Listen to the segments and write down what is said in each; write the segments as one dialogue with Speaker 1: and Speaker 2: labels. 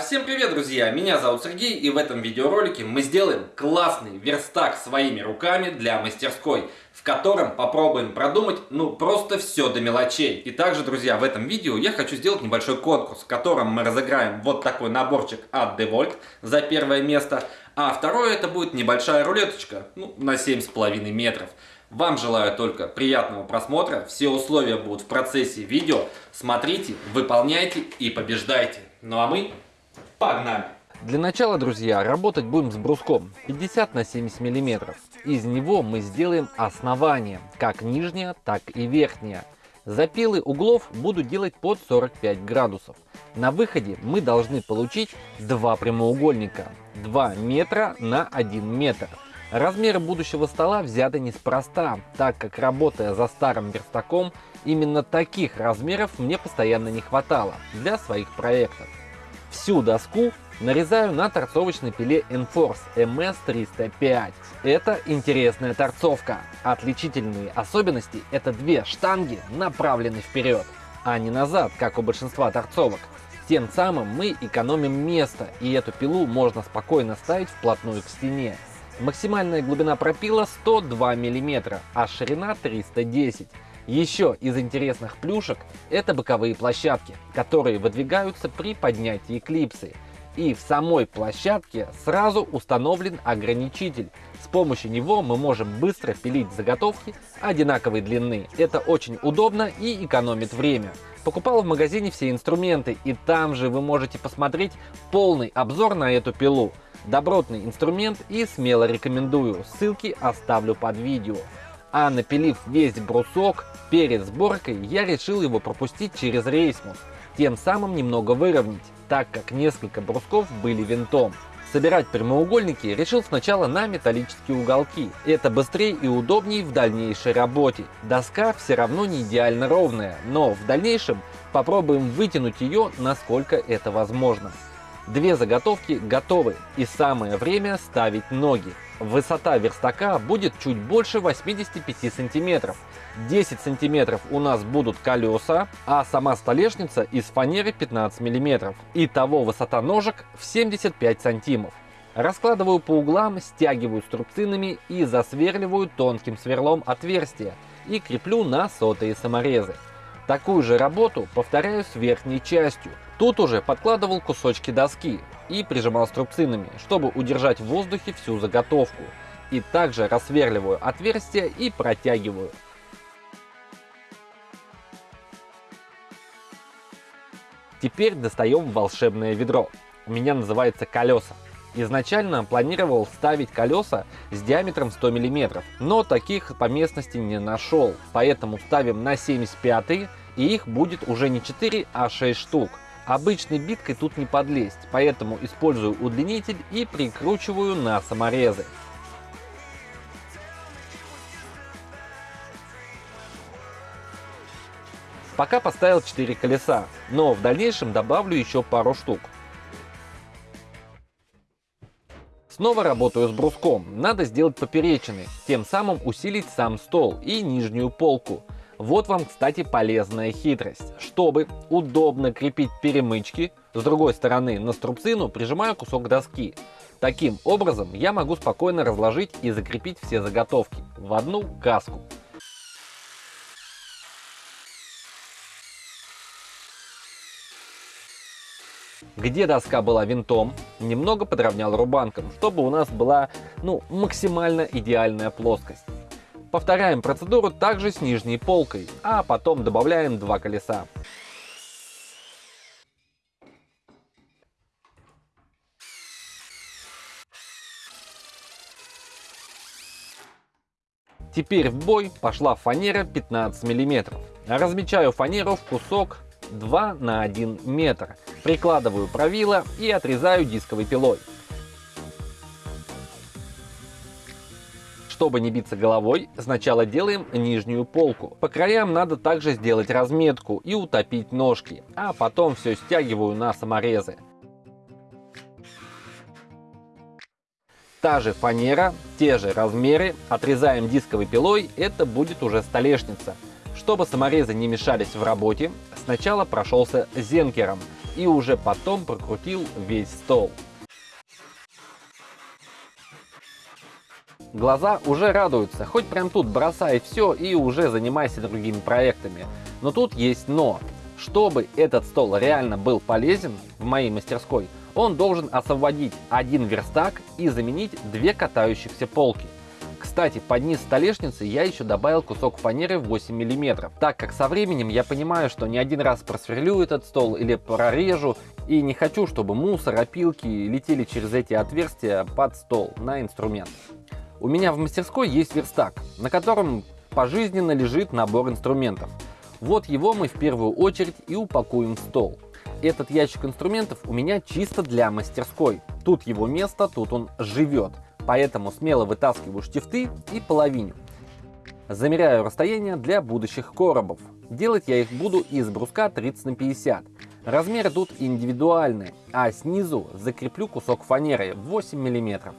Speaker 1: Всем привет, друзья! Меня зовут Сергей, и в этом видеоролике мы сделаем классный верстак своими руками для мастерской, в котором попробуем продумать, ну, просто все до мелочей. И также, друзья, в этом видео я хочу сделать небольшой конкурс, в котором мы разыграем вот такой наборчик от DeVolt за первое место, а второе это будет небольшая рулеточка, ну, на 7,5 метров. Вам желаю только приятного просмотра, все условия будут в процессе видео. Смотрите, выполняйте и побеждайте. Ну а мы Погнали!
Speaker 2: Для начала, друзья, работать будем с бруском 50 на 70 миллиметров. Из него мы сделаем основание, как нижнее, так и верхнее. Запилы углов буду делать под 45 градусов. На выходе мы должны получить два прямоугольника 2 метра на 1 метр. Размеры будущего стола взяты неспроста, так как работая за старым верстаком, именно таких размеров мне постоянно не хватало для своих проектов. Всю доску нарезаю на торцовочной пиле Enforce MS305. Это интересная торцовка. Отличительные особенности – это две штанги направлены вперед, а не назад, как у большинства торцовок. Тем самым мы экономим место, и эту пилу можно спокойно ставить вплотную к стене. Максимальная глубина пропила 102 мм, а ширина 310 еще из интересных плюшек это боковые площадки, которые выдвигаются при поднятии клипсы. И в самой площадке сразу установлен ограничитель. С помощью него мы можем быстро пилить заготовки одинаковой длины. Это очень удобно и экономит время. Покупал в магазине все инструменты, и там же вы можете посмотреть полный обзор на эту пилу. Добротный инструмент и смело рекомендую, ссылки оставлю под видео. А напилив весь брусок, перед сборкой я решил его пропустить через рейсмус, тем самым немного выровнять, так как несколько брусков были винтом. Собирать прямоугольники решил сначала на металлические уголки. Это быстрее и удобнее в дальнейшей работе. Доска все равно не идеально ровная, но в дальнейшем попробуем вытянуть ее насколько это возможно. Две заготовки готовы и самое время ставить ноги. Высота верстака будет чуть больше 85 сантиметров. 10 сантиметров у нас будут колеса, а сама столешница из фанеры 15 миллиметров. Итого высота ножек в 75 сантимов. Раскладываю по углам, стягиваю струбцинами и засверливаю тонким сверлом отверстия и креплю на сотые саморезы. Такую же работу повторяю с верхней частью. Тут уже подкладывал кусочки доски и прижимал струбцинами, чтобы удержать в воздухе всю заготовку. И также рассверливаю отверстия и протягиваю. Теперь достаем волшебное ведро. У меня называется колеса. Изначально планировал ставить колеса с диаметром 100 мм, но таких по местности не нашел. Поэтому ставим на 75 и их будет уже не 4, а 6 штук. Обычной биткой тут не подлезть, поэтому использую удлинитель и прикручиваю на саморезы. Пока поставил 4 колеса, но в дальнейшем добавлю еще пару штук. Снова работаю с бруском, надо сделать поперечины, тем самым усилить сам стол и нижнюю полку. Вот вам, кстати, полезная хитрость. Чтобы удобно крепить перемычки, с другой стороны на струбцину прижимаю кусок доски. Таким образом я могу спокойно разложить и закрепить все заготовки в одну каску. Где доска была винтом, немного подровнял рубанком, чтобы у нас была ну, максимально идеальная плоскость. Повторяем процедуру также с нижней полкой, а потом добавляем два колеса. Теперь в бой пошла фанера 15 мм. Размечаю фанеру в кусок 2 на 1 метр. Прикладываю правило и отрезаю дисковой пилой. Чтобы не биться головой, сначала делаем нижнюю полку. По краям надо также сделать разметку и утопить ножки, а потом все стягиваю на саморезы. Та же фанера, те же размеры, отрезаем дисковой пилой, это будет уже столешница. Чтобы саморезы не мешались в работе, сначала прошелся зенкером и уже потом прокрутил весь стол. Глаза уже радуются, хоть прям тут бросай все и уже занимайся другими проектами. Но тут есть но. Чтобы этот стол реально был полезен в моей мастерской, он должен освободить один верстак и заменить две катающихся полки. Кстати, под низ столешницы я еще добавил кусок фанеры 8 мм, так как со временем я понимаю, что не один раз просверлю этот стол или прорежу, и не хочу, чтобы мусор, опилки летели через эти отверстия под стол на инструмент. У меня в мастерской есть верстак, на котором пожизненно лежит набор инструментов. Вот его мы в первую очередь и упакуем в стол. Этот ящик инструментов у меня чисто для мастерской. Тут его место, тут он живет. Поэтому смело вытаскиваю штифты и половиню. Замеряю расстояние для будущих коробов. Делать я их буду из бруска 30 на 50. Размеры тут индивидуальные, а снизу закреплю кусок фанеры 8 миллиметров.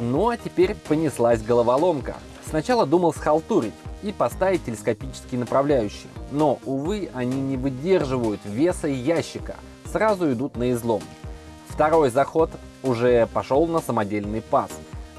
Speaker 2: Ну а теперь понеслась головоломка. Сначала думал схалтурить и поставить телескопические направляющие, но, увы, они не выдерживают веса ящика, сразу идут на излом. Второй заход уже пошел на самодельный паз.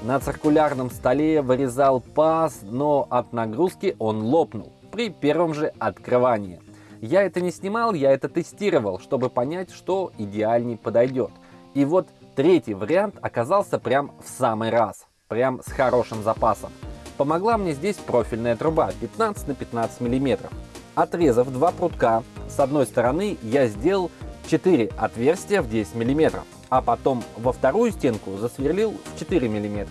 Speaker 2: На циркулярном столе вырезал паз, но от нагрузки он лопнул при первом же открывании. Я это не снимал, я это тестировал, чтобы понять, что идеальней подойдет. И вот Третий вариант оказался прям в самый раз, прям с хорошим запасом. Помогла мне здесь профильная труба 15 на 15 мм. Отрезав два прутка, с одной стороны я сделал 4 отверстия в 10 мм, а потом во вторую стенку засверлил в 4 мм.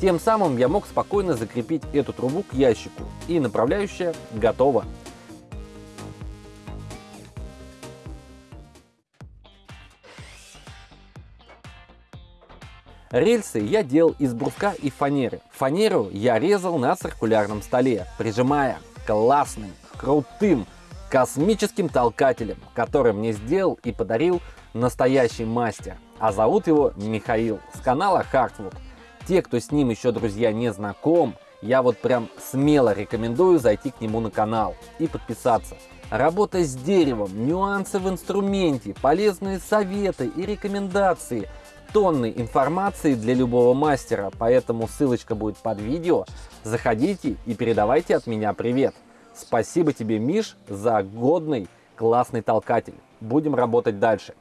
Speaker 2: Тем самым я мог спокойно закрепить эту трубу к ящику, и направляющая готова. Рельсы я делал из бруска и фанеры. Фанеру я резал на циркулярном столе, прижимая классным, крутым, космическим толкателем, который мне сделал и подарил настоящий мастер. А зовут его Михаил с канала Hardwood. Те, кто с ним еще, друзья, не знаком, я вот прям смело рекомендую зайти к нему на канал и подписаться. Работа с деревом, нюансы в инструменте, полезные советы и рекомендации – тонны информации для любого мастера, поэтому ссылочка будет под видео. Заходите и передавайте от меня привет. Спасибо тебе, Миш, за годный классный толкатель. Будем работать дальше.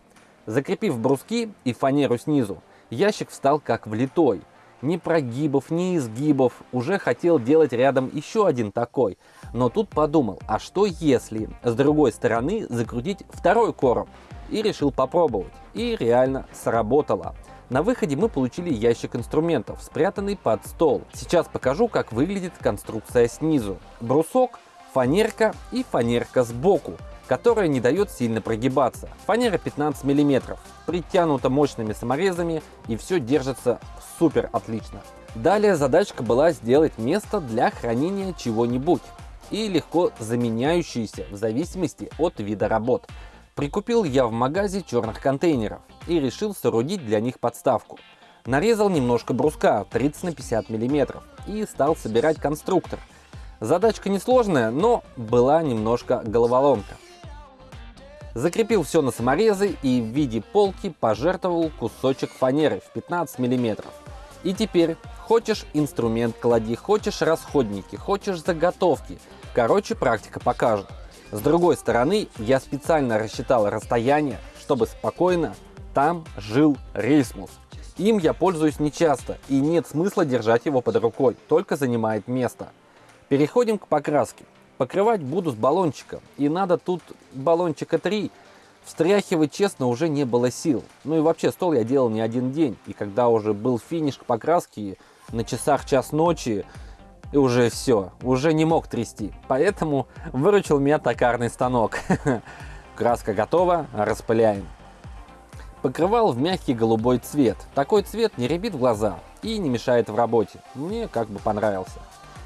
Speaker 2: Закрепив бруски и фанеру снизу, ящик встал как влитой. Ни прогибов, ни изгибов. Уже хотел делать рядом еще один такой. Но тут подумал, а что если с другой стороны закрутить второй короб? И решил попробовать. И реально сработало. На выходе мы получили ящик инструментов, спрятанный под стол. Сейчас покажу, как выглядит конструкция снизу. Брусок, фанерка и фанерка сбоку, которая не дает сильно прогибаться. Фанера 15 мм, притянута мощными саморезами и все держится супер отлично. Далее задачка была сделать место для хранения чего-нибудь и легко заменяющиеся в зависимости от вида работ. Прикупил я в магазе черных контейнеров и решил соорудить для них подставку. Нарезал немножко бруска 30 на 50 мм и стал собирать конструктор. Задачка несложная, но была немножко головоломка. Закрепил все на саморезы и в виде полки пожертвовал кусочек фанеры в 15 мм. И теперь хочешь инструмент клади, хочешь расходники, хочешь заготовки. Короче, практика покажет. С другой стороны, я специально рассчитал расстояние, чтобы спокойно там жил рейсмус. Им я пользуюсь нечасто и нет смысла держать его под рукой, только занимает место. Переходим к покраске. Покрывать буду с баллончика, и надо тут баллончика 3. Встряхивать, честно, уже не было сил. Ну и вообще, стол я делал не один день, и когда уже был финиш к покраске, на часах час ночи, и уже все, уже не мог трясти. Поэтому выручил меня токарный станок. Краска готова, распыляем. Покрывал в мягкий голубой цвет. Такой цвет не рябит глаза и не мешает в работе. Мне как бы понравился.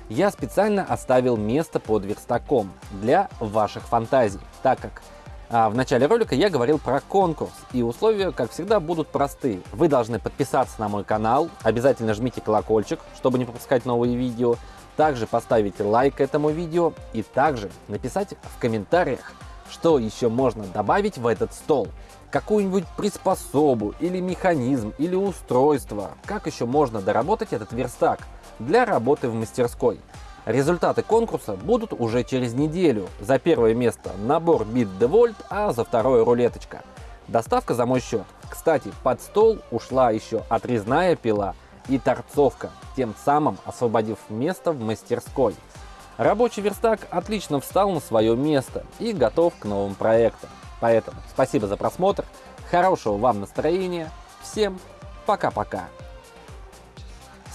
Speaker 2: Я специально оставил место под верстаком для ваших фантазий, так как А в начале ролика я говорил про конкурс, и условия, как всегда, будут простые. Вы должны подписаться на мой канал, обязательно жмите колокольчик, чтобы не пропускать новые видео, также поставить лайк этому видео и также написать в комментариях, что еще можно добавить в этот стол. Какую-нибудь приспособу, или механизм, или устройство. Как еще можно доработать этот верстак для работы в мастерской. Результаты конкурса будут уже через неделю. За первое место набор бит Девольт, а за второе рулеточка. Доставка за мой счет. Кстати, под стол ушла еще отрезная пила и торцовка, тем самым освободив место в мастерской. Рабочий верстак отлично встал на свое место и готов к новым проектам. Поэтому спасибо за просмотр, хорошего вам настроения, всем пока-пока.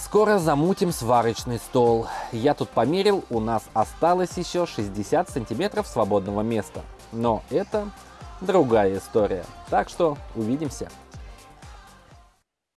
Speaker 2: Скоро замутим сварочный стол. Я тут померил, у нас осталось еще 60 сантиметров свободного места. Но это другая история. Так что увидимся.